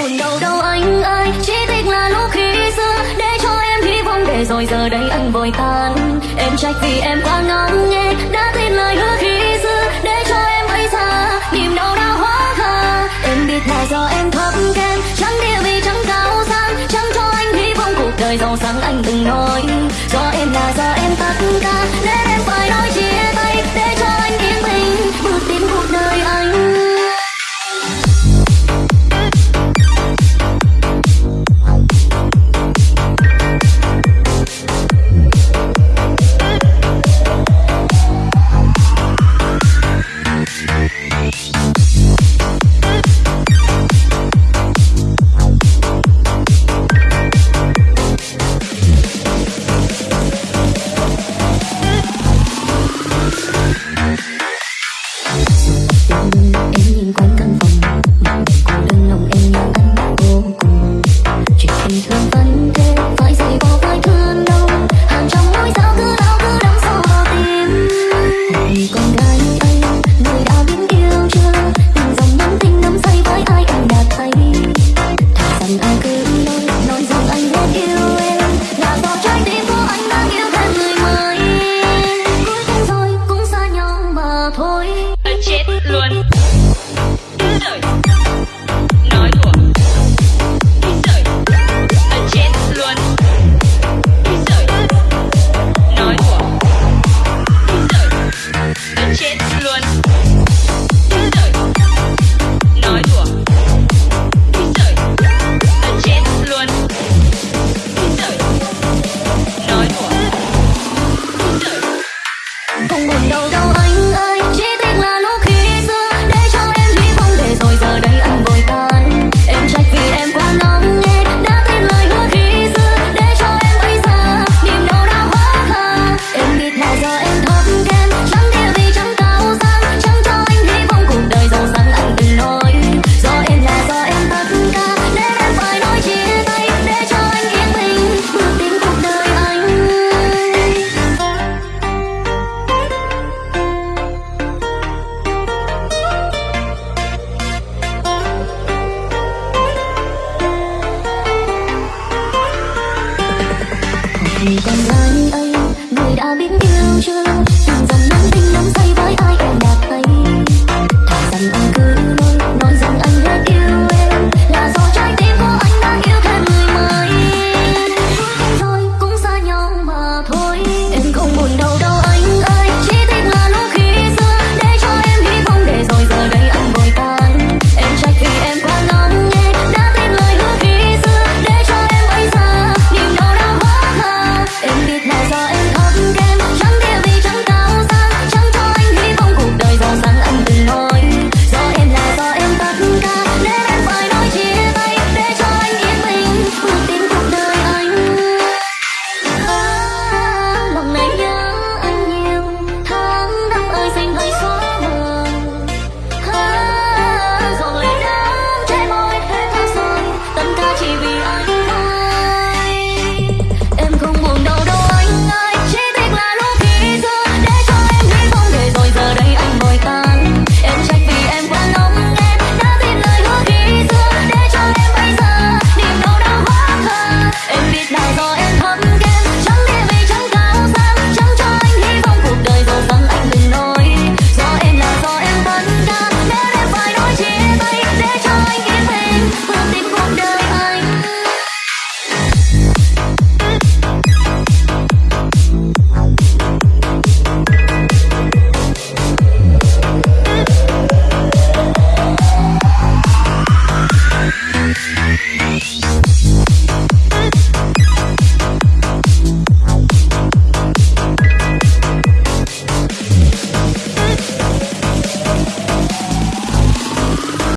buồn đau đau anh ơi. Chỉ thích là lúc khi xưa, để cho em hy vọng. Để rồi giờ đây anh vội tan. Em trách vì em quá ngóng nghe đã tin lời hứa Này con gái ấy, người đã biết yêu chưa? Tình